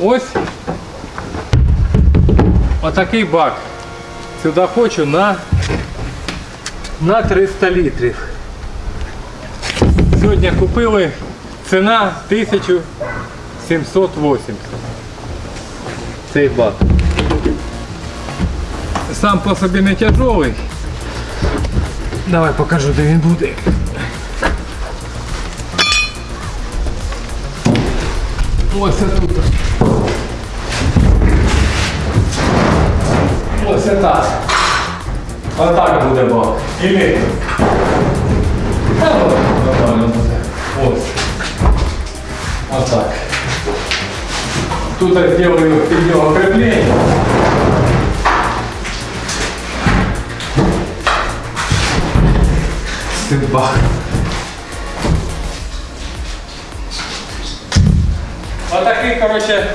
Ось отакий бак. Сюди хочу на, на 300 літрів. Сьогодні купили ціна 1780. Цей бак. Сам по собі не тяжелий. Давай покажу, де він буде. Ось тут. Ось так. Отак буде бак. Или. Та, ну, Нормально буде. Ось. Отак. Тут я сделаю під нього креплення. Бах. Отакий, короче,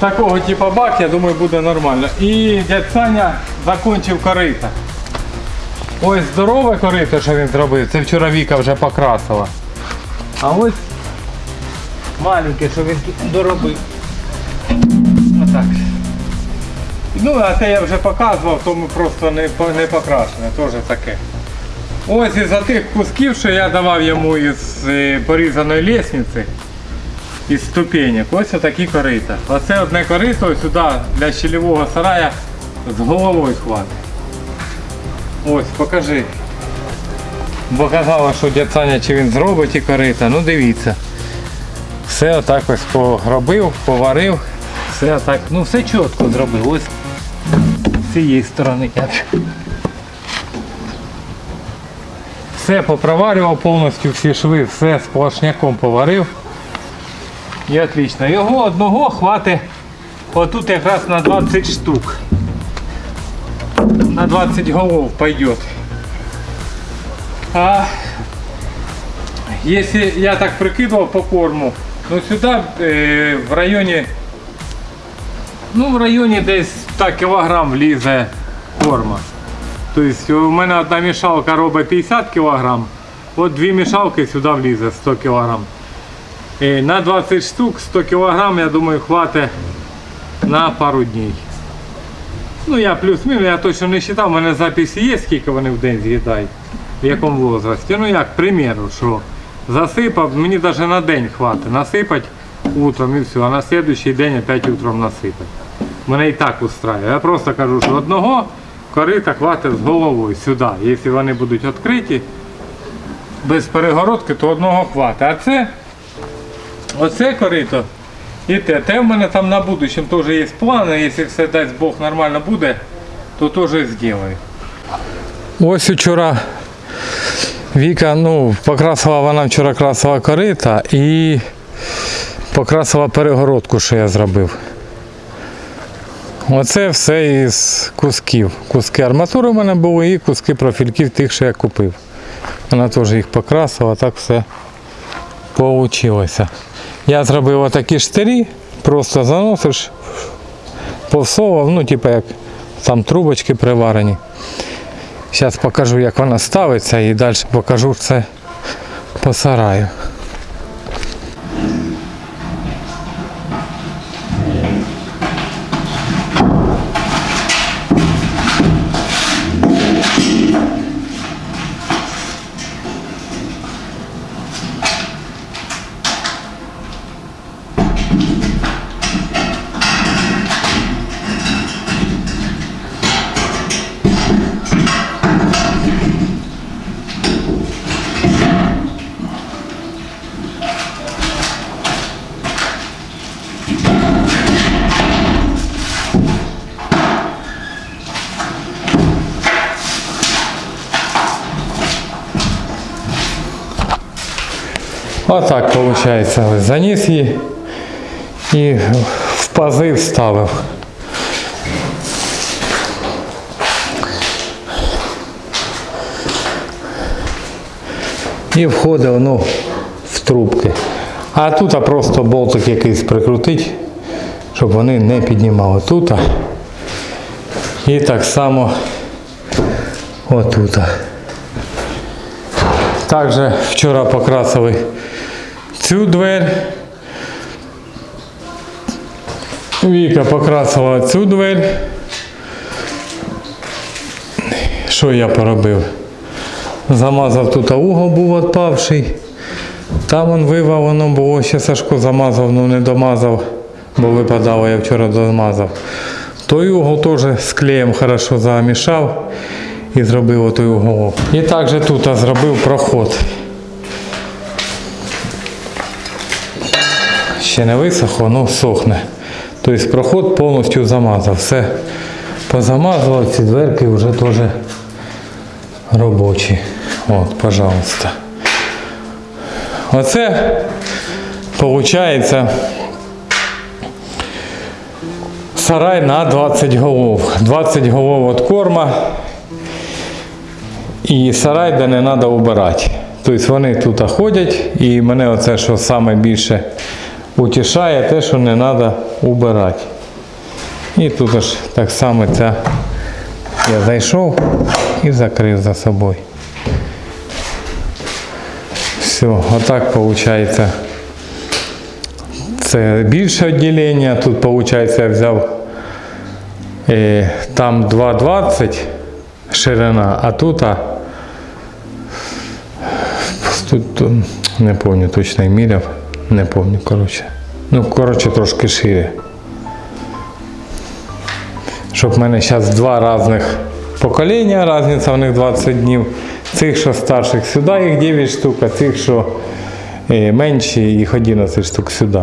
такого типа бак, я думаю, буде нормально. І дядь Саня закончив корита. Ось здорове корито, що він зробив, це вчора Віка вже покрасила. А ось маленьке, що він доробив. Отак. Ну, а те я вже показував, тому просто не, не покрашене, теж таке. Ось із тих кусків, що я давав йому із е, порізаної лісниці, із ступенек, ось такі корита. Оце одне корито сюди для щелевого сарая з головою хватить. Ось, покажи. Бо казала, що дядь Саня, чи він зробить ті корита, ну дивіться. Все отак ось поробив, поварив, все отак, ну все чітко зробив. Ось з цієї сторони. Все попроварював повністю всі шви, все сплошняком поварив. І отлично. Його одного хватить отут якраз на 20 штук. На 20 голов пойдет. А если я так прикидывал по корму, ну сюда э, в районе, ну в районе десь 100 кілограм влізе корма. Тобто у мене одна мішалка робить 50 кг, от дві мішалки сюди влізе 100 кг. І на 20 штук 100 кг, я думаю, хватить на пару днів. Ну я плюс-мінус, я точно не вважав, у мене записи є, скільки вони в день з'їдають, в якому возрасті. Ну як, к примеру, що засипав, мені навіть на день хватить. Насипати утром і все, а на наступний день опять утром насипати. Мене і так устраює. Я просто кажу, що одного корита хватить з головою сюди. Якщо вони будуть відкриті, без перегородки, то одного хватить. А це, оце корито і те. Те в мене там на будущем теж є плани, якщо все дасть Бог нормально буде, то теж зроблю. Ось вчора Віка, ну, покрасила вона вчора красила корита і покрасила перегородку, що я зробив. Оце все із кусків. Куски арматури в мене були і куски профільків тих, що я купив. Вона теж їх покрасила, так все вийшло. Я зробив отакі штирі, просто заносиш, повсовував, ну, типу як там трубочки приварені. Зараз покажу, як вона ставиться і далі покажу це по сараю. Отак виходить. Ось Заніс її і в пази вставив. І входить воно в трубки. А тут просто болтик якийсь прикрутить, щоб вони не піднімали тут. І так само отут. Також вчора покрасили цю двері, Віка покрасила цю двері. Що я поробив? Замазав тут угол був відпавший. Там он вивав, воно було, ще Сашко замазав, ну не домазав, бо випадало, я вчора домазав. Той угол теж з клеєм хорошо замішав і зробив отой уголок. І також тут зробив проход. Ще не висохло, ну сохне. Тобто проход повністю замазав. Все позамазував, ці дверки вже теж робочі. От, пожалуйста. Оце виходить сарай на 20 голов. 20 голов від корма і сарай, де не треба убирати. Тобто вони тут ходять і мене оце, що саме більше утішає, те, що не треба убирати. І тут аж так само ця я зайшов і закрив за собою. Все, отак виходить. Це більше відділення. Тут виходить я взяв е, там 2,20 ширина, а тут, а, тут не пам'ятаю точно міряв. Не пам'ятаю, коротше. Ну, коротше, трошки шире. Щоб в мене зараз два різних покоління, різниця в них 20 днів. Цих, що старших сюди, їх 9 штук, а цих, що е, менші, їх 11 штук сюди.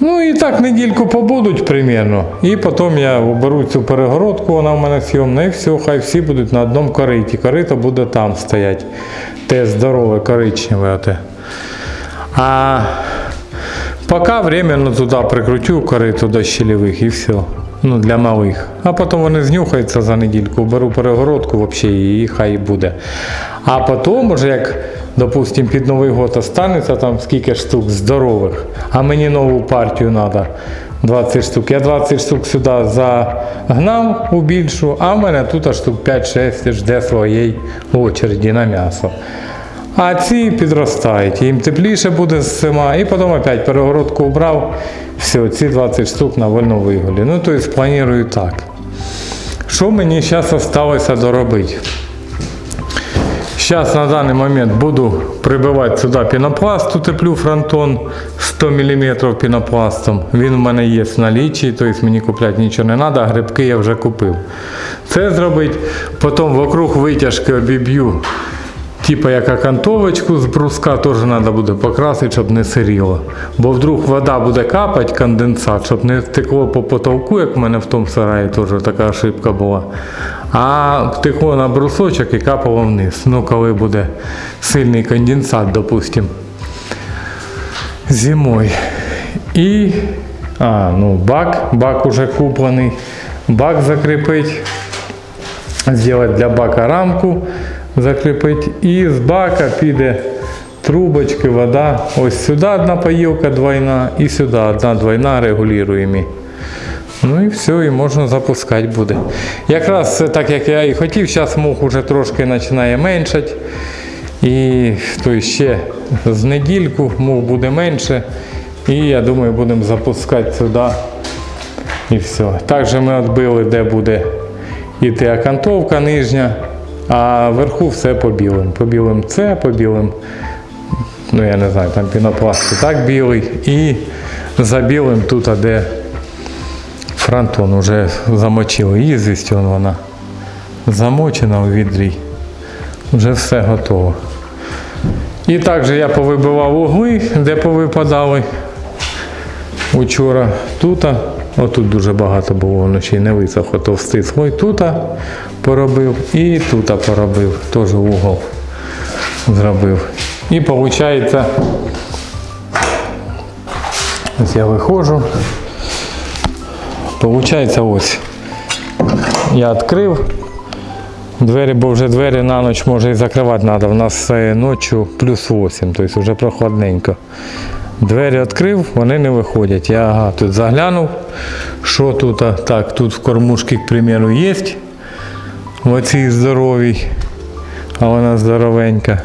Ну і так недільку побудуть примерно. І потім я оберу цю перегородку, вона в мене зйомна, і все, хай всі будуть на одному кориті. Корито буде там стоять. Те здорове, коричневе. А поки временно туди прикрутю корито до щелевих і все. Ну, для малих. А потім вони знюхаються за недільку, беру перегородку взагалі і хай буде. А потім, уже як, допустим, під Новий год останеться там скільки штук здорових, а мені нову партію треба 20 штук. Я 20 штук сюди загнав у більшу, а в мене тут штук 5-6 жде своєї очереді на м'ясо. А ці підростають, їм тепліше буде зима, і потім опять перегородку убрав, все, ці 20 штук на вольну виголі. Ну, тобто планую так. Що мені зараз залишилося доробити? Зараз на даний момент буду прибивати сюди пінопласт, утеплю фронтон 100 мм пінопластом. Він в мене є в налічі, тобто мені купляти нічого не треба, грибки я вже купив. Це зробити, потім вокруг витяжки обіб'ю Типа як окантовочку з бруска теж треба буде покрасити, щоб не сиріло. Бо вдруг вода буде капати, конденсат, щоб не текло по потолку, як в мене в тому сараї теж така ошибка була. А текло на брусочок і капало вниз. Ну, коли буде сильний конденсат, допустим, зимою. І а, ну, бак, бак уже куплений. Бак закріпить. Зробити для бака рамку закріпити. І з бака піде трубочки, вода. Ось сюди одна поїлка двойна і сюди одна двойна регулюємо. Ну і все, і можна запускати буде. Якраз так як я і хотів, зараз мух уже трошки починає меншати. І то ще з недільку мух буде менше. І я думаю, будемо запускати сюди. І все. Також ми відбили, де буде іти окантовка нижня. А вверху все по білим. По білим це, по білим, ну я не знаю, там пінопласт і так білий. І за білим тут, де фронтон вже замочили. Їздить вона замочена у відрі. Вже все готово. І також я повибивав угли, де повипадали учора. Тут, отут дуже багато було вночі, не висохло товстий слой. Тут поробив і тут поробив, теж угол зробив. І виходить, ось я виходжу. Получається ось. Я відкрив двері, бо вже двері на ніч може і закривати треба. У нас е, ночі плюс 8, тобто вже прохладненько. Двері відкрив, вони не виходять. Я ага, тут заглянув, що тут, так, тут в кормушці, к примеру, є. В оцій здоровій, а вона здоровенька.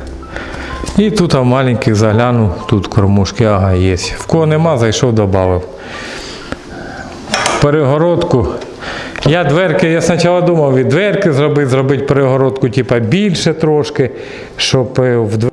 І тут в маленьких заглянув, тут кормушки, ага, є. В кого нема, зайшов, додав. перегородку. Я дверки, я спочатку думав від дверки зробити, зробити перегородку, типа більше трошки, щоб е, в дверки